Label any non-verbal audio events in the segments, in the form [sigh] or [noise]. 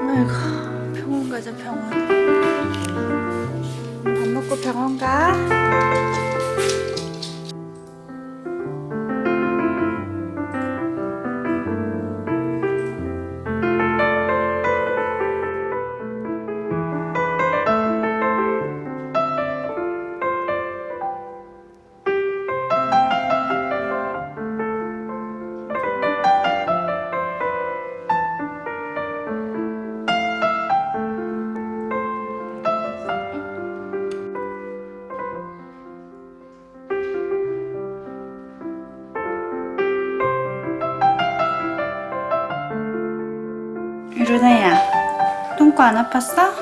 아이고 병원 가자 병원. 밥 먹고 병원 가 유르나야 똥꼬 안 아팠어?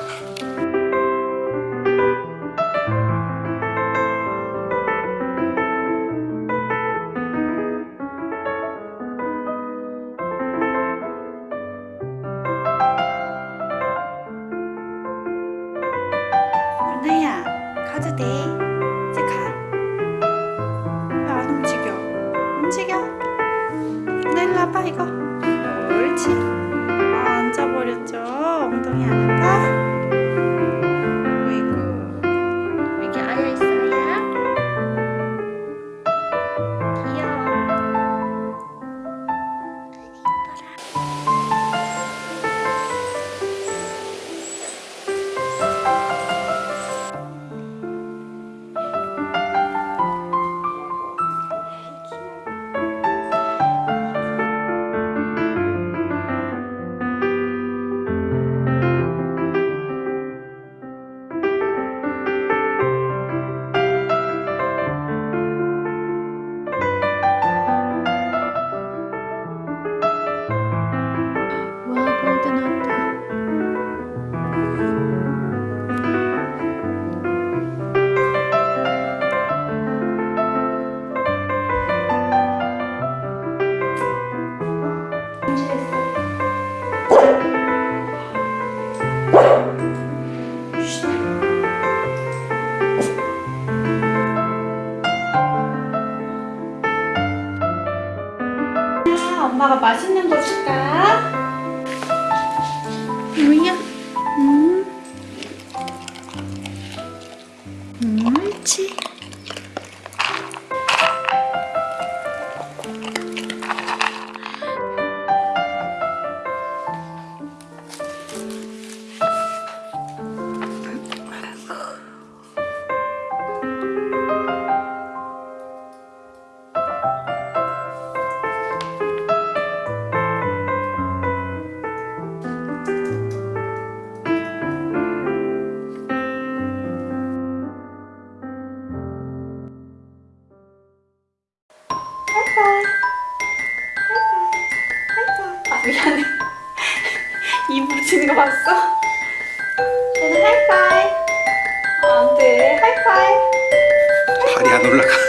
유르나야 가도 돼 아, 앉아버렸죠 엉덩이 안 아파? 엄마가 맛있는 거 줄까? 뭐야? 음. 음, 옳지. 아, 미안해. [laughs] 입 붙이는 거 봤어? 저는 하이파이. 아, 안 돼. 하이파이. 발이 안 올라가